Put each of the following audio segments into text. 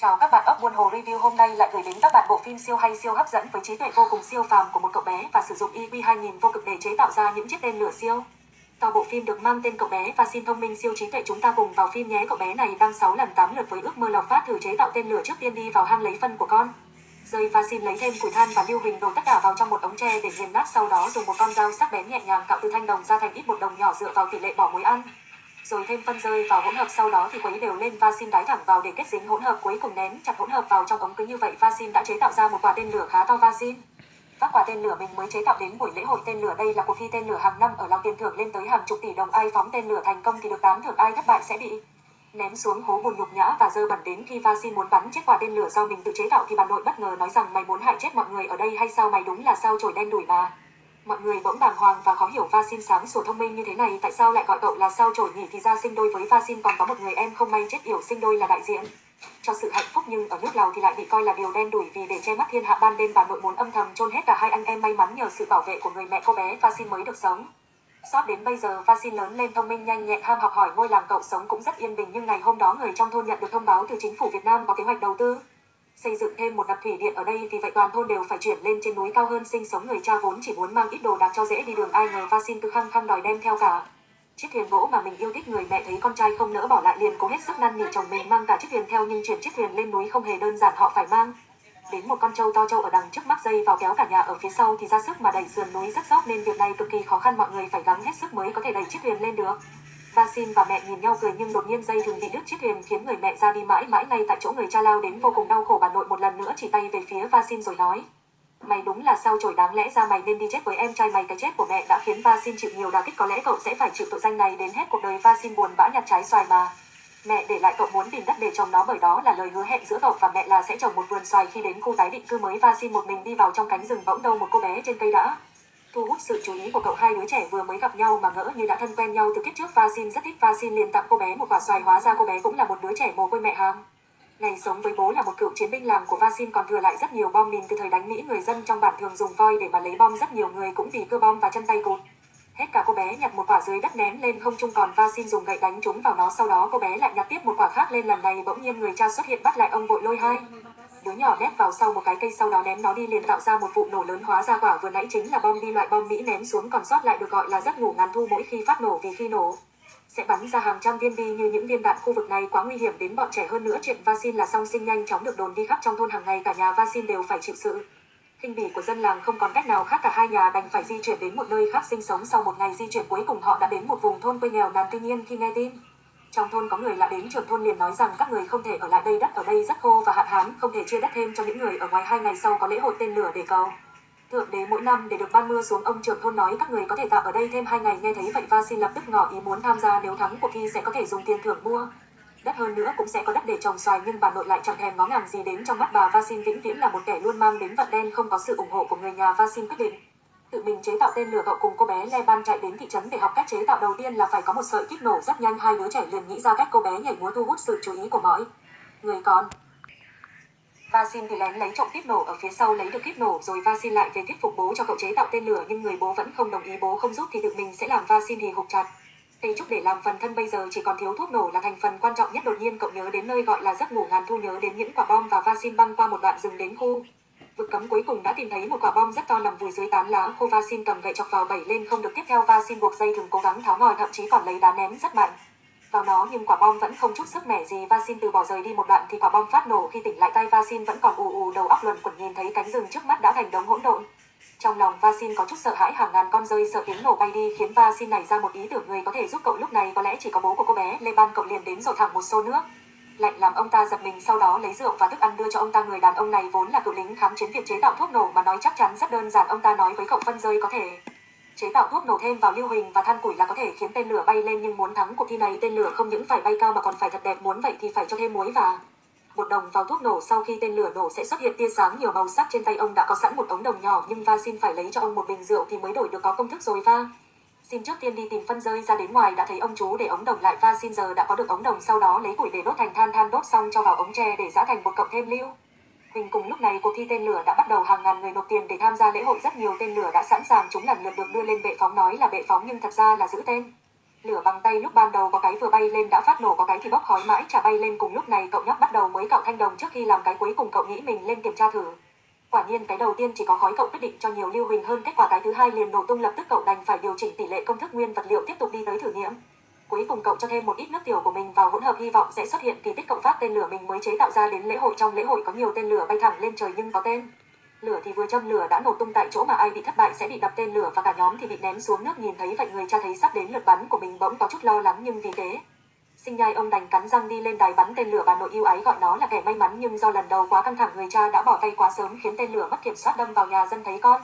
Chào các bạn ốc buôn hồ review hôm nay lại gửi đến các bạn bộ phim siêu hay siêu hấp dẫn với trí tuệ vô cùng siêu phàm của một cậu bé và sử dụng EQ 2000 vô cực để chế tạo ra những chiếc tên lửa siêu. Sau bộ phim được mang tên cậu bé và xin thông minh siêu trí tuệ chúng ta cùng vào phim nhé cậu bé này đang 6 lần 8 lượt với ước mơ lọc phát thử chế tạo tên lửa trước tiên đi vào hang lấy phân của con. Rơi và xin lấy thêm củi than và lưu huỳnh đổ tất cả vào trong một ống tre để nghiền nát sau đó dùng một con dao sắc bén nhẹ nhàng cạo từ thanh đồng ra thành ít một đồng nhỏ dựa vào tỷ lệ bỏ muối ăn rồi thêm phân rơi vào hỗn hợp sau đó thì quấy đều lên và xin đái thẳng vào để kết dính hỗn hợp cuối cùng nén chặt hỗn hợp vào trong ống cứ như vậy và xin đã chế tạo ra một quả tên lửa khá to và xin các quả tên lửa mình mới chế tạo đến buổi lễ hội tên lửa đây là cuộc thi tên lửa hàng năm ở Lào tiền thưởng lên tới hàng chục tỷ đồng. Ai phóng tên lửa thành công thì được tán thưởng, ai thất bại sẽ bị ném xuống hố bùn nhục nhã và dơ bẩn đến khi Vasin muốn bắn. Chiếc quả tên lửa do mình tự chế tạo thì bà nội bất ngờ nói rằng mày muốn hại chết mọi người ở đây hay sao? Mày đúng là sao chổi đen đuổi mà. Mọi người bỗng bàng hoàng và khó hiểu Vasin sáng sủa thông minh như thế này. Tại sao lại gọi cậu là sao trổi nhỉ? Thì ra sinh đôi với Vasin còn có một người em không may chết yểu, sinh đôi là đại diện cho sự hạnh phúc. Nhưng ở nước Lào thì lại bị coi là điều đen đủi vì để che mắt thiên hạ ban đêm, bà nội muốn âm thầm chôn hết cả hai anh em may mắn nhờ sự bảo vệ của người mẹ cô bé. Vasin mới được sống. Sót đến bây giờ Vasin lớn lên thông minh, nhanh nhẹn, ham học hỏi, ngôi làng cậu sống cũng rất yên bình. Nhưng ngày hôm đó người trong thôn nhận được thông báo từ chính phủ Việt Nam có kế hoạch đầu tư xây dựng thêm một đập thủy điện ở đây vì vậy toàn thôn đều phải chuyển lên trên núi cao hơn sinh sống người cha vốn chỉ muốn mang ít đồ đạc cho dễ đi đường. Ai ngờ va xin cứ khăng khăng đòi đem theo cả. Chiếc thuyền gỗ mà mình yêu thích, người mẹ thấy con trai không nỡ bỏ lại liền cố hết sức năn nỉ chồng mình mang cả chiếc thuyền theo, nhưng chuyển chiếc thuyền lên núi không hề đơn giản, họ phải mang đến một con trâu to trâu ở đằng trước mắc dây vào kéo cả nhà ở phía sau thì ra sức mà đẩy sườn núi rất dốc, nên việc này cực kỳ khó khăn, mọi người phải gắng hết sức mới có thể đẩy chiếc thuyền lên được. Vasin và mẹ nhìn nhau cười nhưng đột nhiên dây thừng bị đứt, chiếc thuyền khiến người mẹ ra đi mãi mãi ngay tại chỗ người cha lao đến vô cùng đau khổ. Bà nội một lần nữa chỉ tay về phía Vasin rồi nói. Mày đúng là sao chổi đáng lẽ ra mày nên đi chết với em trai mày. Cái chết của mẹ đã khiến Vasin chịu nhiều đả kích. Có lẽ cậu sẽ phải chịu tội danh này đến hết cuộc đời. Vasin buồn bã nhặt trái xoài mà. Mẹ, để lại cậu muốn tìm đất để trồng nó, bởi đó là lời hứa hẹn giữa cậu và mẹ là sẽ trồng một vườn xoài. Khi đến khu tái định cư mới Vasin một mình đi vào trong cánh rừng bỗng đâu một cô bé trên cây đã thu hút sự chú ý của cậu hai đứa trẻ vừa mới gặp nhau mà ngỡ như đã thân quen nhau từ kiếp trước. Vasin rất thích Vasin, liền tặng cô bé một quả xoài. Hóa ra cô bé cũng là một đứa trẻ mồ côi mẹ hàng ngày sống với bố là một cựu chiến binh làm của Vasin còn thừa lại rất nhiều bom mìn từ thời đánh Mỹ. Người dân trong bản thường dùng voi để mà lấy bom, rất nhiều người cũng vì cơ bom và chân tay cụt. Hết cả cô bé nhặt một quả dưới đất ném lên không trung, còn Vasin dùng gậy đánh trúng vào nó. Sau đó cô bé lại nhặt tiếp một quả khác lên lần này. Bỗng nhiên người cha xuất hiện bắt lại ông vội lôi hai đứa nhỏ nép vào sau một cái cây sau đó ném nó đi liền tạo ra một vụ nổ lớn hóa ra quả. Vừa nãy chính là bom đi loại bom Mỹ ném xuống còn sót lại được gọi là giấc ngủ ngàn thu mỗi khi phát nổ vì khi nổ. Sẽ bắn ra hàng trăm viên bi như những viên đạn khu vực này. Quá nguy hiểm đến bọn trẻ hơn nữa. Chuyện vaccine là song sinh nhanh chóng được đồn đi khắp trong thôn. Hàng ngày cả nhà vaccine đều phải chịu sự khinh bỉ của dân làng. Không còn cách nào khác cả hai nhà đành phải di chuyển đến một nơi khác sinh sống. Sau một ngày di chuyển cuối cùng, họ đã đến một vùng thôn quê nghèo nàn tuy nhiên khi nghe tin trong thôn có người lạ đến trưởng thôn liền nói rằng các người không thể ở lại đây đất ở đây rất khô và hạn hán, không thể chia đất thêm cho những người ở ngoài hai ngày sau có lễ hội tên lửa để cầu. Thượng đế mỗi năm để được ban mưa xuống ông trưởng thôn nói các người có thể tạm ở đây thêm hai ngày nghe thấy vậy va xin lập tức ngỏ ý muốn tham gia nếu thắng cuộc thi sẽ có thể dùng tiền thưởng mua. Đất hơn nữa cũng sẽ có đất để trồng xoài nhưng bà nội lại chẳng thèm ngó ngàng gì đến trong mắt bà Vasin vĩnh viễn là một kẻ luôn mang đến vận đen không có sự ủng hộ của người nhà Vasin quyết định tự mình chế tạo tên lửa cậu cùng cô bé Leban chạy đến thị trấn để học cách chế tạo đầu tiên là phải có một sợi kích nổ rất nhanh. Hai đứa trẻ liền nghĩ ra cách cô bé nhảy múa thu hút sự chú ý của mọi người con. Vasin thì lén lấy trộm kíp nổ ở phía sau lấy được kíp nổ, rồi Vasin lại về thuyết phục bố cho cậu chế tạo tên lửa, nhưng người bố vẫn không đồng ý. Bố không giúp thì tự mình sẽ làm Vasin thì hụt chặt. Tây Trúc để làm phần thân bây giờ chỉ còn thiếu thuốc nổ là thành phần quan trọng nhất. Đột nhiên cậu nhớ đến nơi gọi là giấc ngủ ngàn thu, nhớ đến những quả bom và Vasin băng qua một đoạn rừng đến khu vực cấm cuối cùng đã tìm thấy một quả bom rất to nằm vùi dưới tán lá khô Vasin cầm gậy chọc vào bảy lên không được tiếp theo. Vasin buộc dây thừng cố gắng tháo ngòi, thậm chí còn lấy đá ném rất mạnh. Vào nó nhưng quả bom vẫn không chút sức mẻ gì. Vasin từ bỏ rời đi một đoạn thì quả bom phát nổ. Khi tỉnh lại tay, Vasin vẫn còn ù ù đầu óc luẩn quẩn nhìn thấy cánh rừng trước mắt đã thành đống hỗn độn. Trong lòng, Vasin có chút sợ hãi, hàng ngàn con rơi sợ tiếng nổ bay đi, khiến Vasin nảy ra một ý tưởng người có thể giúp cậu lúc này. Có lẽ chỉ có bố của cô bé Lê Ban cậu liền đến rồi thẳng một xô nước lạnh làm ông ta giật mình sau đó lấy rượu và thức ăn đưa cho ông ta. Người đàn ông này vốn là cựu lính kháng chiến việc chế tạo thuốc nổ mà nói chắc chắn rất đơn giản. Ông ta nói với cậu phân rơi có thể chế tạo thuốc nổ thêm vào lưu huỳnh và than củi là có thể khiến tên lửa bay lên, nhưng muốn thắng cuộc thi này tên lửa không những phải bay cao mà còn phải thật đẹp. Muốn vậy thì phải cho thêm muối và một đồng vào thuốc nổ. Sau khi tên lửa nổ sẽ xuất hiện tia sáng, nhiều màu sắc trên tay ông đã có sẵn một ống đồng nhỏ, nhưng va xin phải lấy cho ông một bình rượu thì mới đổi được có công thức rồi va. Xin trước tiên đi tìm phân rơi ra đến ngoài đã thấy ông chú để ống đồng lại và xin giờ đã có được ống đồng sau đó lấy củi để đốt thành than than đốt xong cho vào ống tre để giã thành một cộng thêm lưu. hình cùng lúc này cuộc thi tên lửa đã bắt đầu hàng ngàn người nộp tiền để tham gia lễ hội rất nhiều tên lửa đã sẵn sàng chúng lần lượt được đưa lên bệ phóng nói là bệ phóng nhưng thật ra là giữ tên. Lửa bằng tay lúc ban đầu có cái vừa bay lên đã phát nổ có cái thì bốc khói mãi, chả bay lên cùng lúc này cậu nhóc bắt đầu mới cạo thanh đồng trước khi làm cái cuối cùng cậu nghĩ mình lên kiểm tra thử. Quả nhiên cái đầu tiên chỉ có khói cậu quyết định cho nhiều lưu huỳnh hơn kết quả cái thứ hai liền nổ tung lập tức cậu đành phải điều chỉnh tỷ lệ công thức nguyên vật liệu tiếp tục đi tới thử nghiệm. Cuối cùng cậu cho thêm một ít nước tiểu của mình vào hỗn hợp hy vọng sẽ xuất hiện kỳ tích cậu phát tên lửa mình mới chế tạo ra đến lễ hội trong lễ hội có nhiều tên lửa bay thẳng lên trời nhưng có tên. Lửa thì vừa châm lửa đã nổ tung tại chỗ mà ai bị thất bại sẽ bị đập tên lửa và cả nhóm thì bị ném xuống nước nhìn thấy vậy người cha thấy sắp đến lượt bắn của mình bỗng có chút lo lắng nhưng vì thế Sinh nhai ông đành cắn răng đi lên đài bắn tên lửa bà nội yêu ái gọi nó là kẻ may mắn nhưng do lần đầu quá căng thẳng người cha đã bỏ tay quá sớm khiến tên lửa mất kiểm soát đâm vào nhà dân thấy con.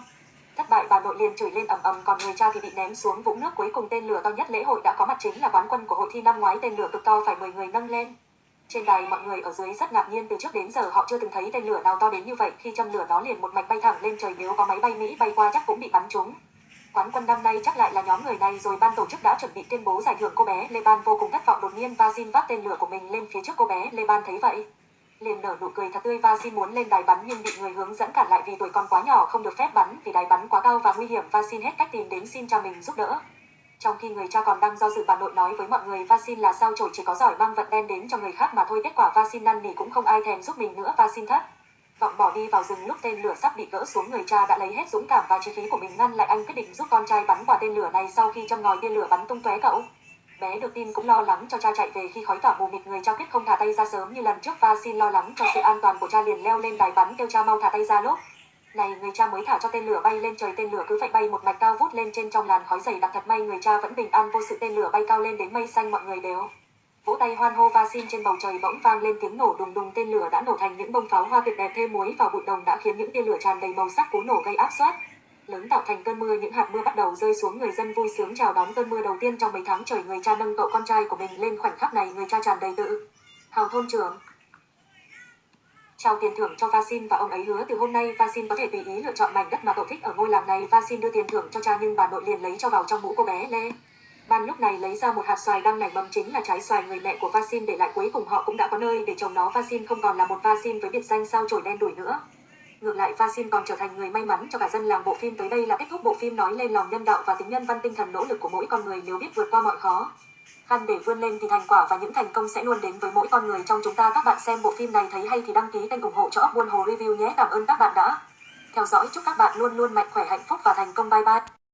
Thất bại bà nội liền chửi lên ầm ầm, còn người cha thì bị ném xuống vũng nước cuối cùng tên lửa to nhất lễ hội đã có mặt chính là quán quân của hội thi năm ngoái, tên lửa cực to phải 10 người nâng lên. Trên đài mọi người ở dưới rất ngạc nhiên, từ trước đến giờ họ chưa từng thấy tên lửa nào to đến như vậy, khi châm lửa nó liền một mạch bay thẳng lên trời nếu có máy bay Mỹ bay qua chắc cũng bị bắn trúng. Quán quân năm nay chắc lại là nhóm người này rồi ban tổ chức đã chuẩn bị tuyên bố giải thưởng cô bé Lê Ban vô cùng thất vọng đột nhiên Vazin vác tên lửa của mình lên phía trước cô bé Lê Ban thấy vậy. Liền nở nụ cười thật tươi Vazin muốn lên đài bắn nhưng bị người hướng dẫn cản lại vì tuổi còn quá nhỏ, không được phép bắn vì đài bắn quá cao và nguy hiểm Vazin hết cách tìm đến xin cha mình giúp đỡ. Trong khi người cha còn đang do dự, bà nội nói với mọi người Vasin là sao chổi chỉ có giỏi mang vận đen đến cho người khác mà thôi kết quả Vasin năn nỉ cũng không ai thèm giúp mình nữa Vasin thất. Vọng bỏ đi vào rừng lúc tên lửa sắp bị gỡ xuống người cha đã lấy hết dũng cảm và trí khí của mình ngăn lại anh quyết định giúp con trai bắn quả tên lửa này sau khi trong ngòi tên lửa bắn tung tóe cậu. Bé được tin cũng lo lắng cho cha chạy về khi khói tỏa mù mịt người cha quyết không thả tay ra sớm như lần trước và xin lo lắng cho sự an toàn của cha liền leo lên đài bắn kêu cha mau thả tay ra lốp Này, người cha mới thả cho tên lửa bay lên trời, tên lửa cứ phải bay một mạch cao vút lên trên trong làn khói dày đặc thật may người cha vẫn bình an, vô sự tên lửa bay cao lên đến mây xanh, mọi người đều vỗ tay hoan hô va xin trên bầu trời bỗng vang lên tiếng nổ đùng đùng, tên lửa đã nổ thành những bông pháo hoa tuyệt đẹp thêm muối vào bụi đồng đã khiến những tia lửa tràn đầy màu sắc cú nổ gây áp suất lớn tạo thành cơn mưa, những hạt mưa bắt đầu rơi xuống, người dân vui sướng chào đón cơn mưa đầu tiên trong mấy tháng trời người cha nâng cậu con trai của mình lên khoảnh khắc này, người cha tràn đầy tự hào thôn trưởng trao tiền thưởng cho Vasin và ông ấy hứa từ hôm nay Vasin có thể tùy ý lựa chọn mảnh đất mà cậu thích ở ngôi làng này. Vasin đưa tiền thưởng cho cha nhưng bà nội liền lấy cho vào trong mũ cô bé Lê. Ban lúc này lấy ra một hạt xoài đang nảy mầm chính là trái xoài người mẹ của Vasin để lại cuối cùng họ cũng đã có nơi để trồng nó. Vasin không còn là một Vasin với biệt danh sao chổi đen đuổi nữa. Ngược lại Vasin còn trở thành người may mắn cho cả dân làng bộ phim tới đây là kết thúc bộ phim nói lên lòng nhân đạo và tính nhân văn tinh thần nỗ lực của mỗi con người nếu biết vượt qua mọi khó khăn để vươn lên thì thành quả và những thành công sẽ luôn đến với mỗi con người trong chúng ta. Các bạn xem bộ phim này thấy hay thì đăng ký kênh ủng hộ cho ốc buôn hồ review nhé. Cảm ơn các bạn đã theo dõi. Chúc các bạn luôn luôn mạnh khỏe, hạnh phúc và thành công. Bye bye.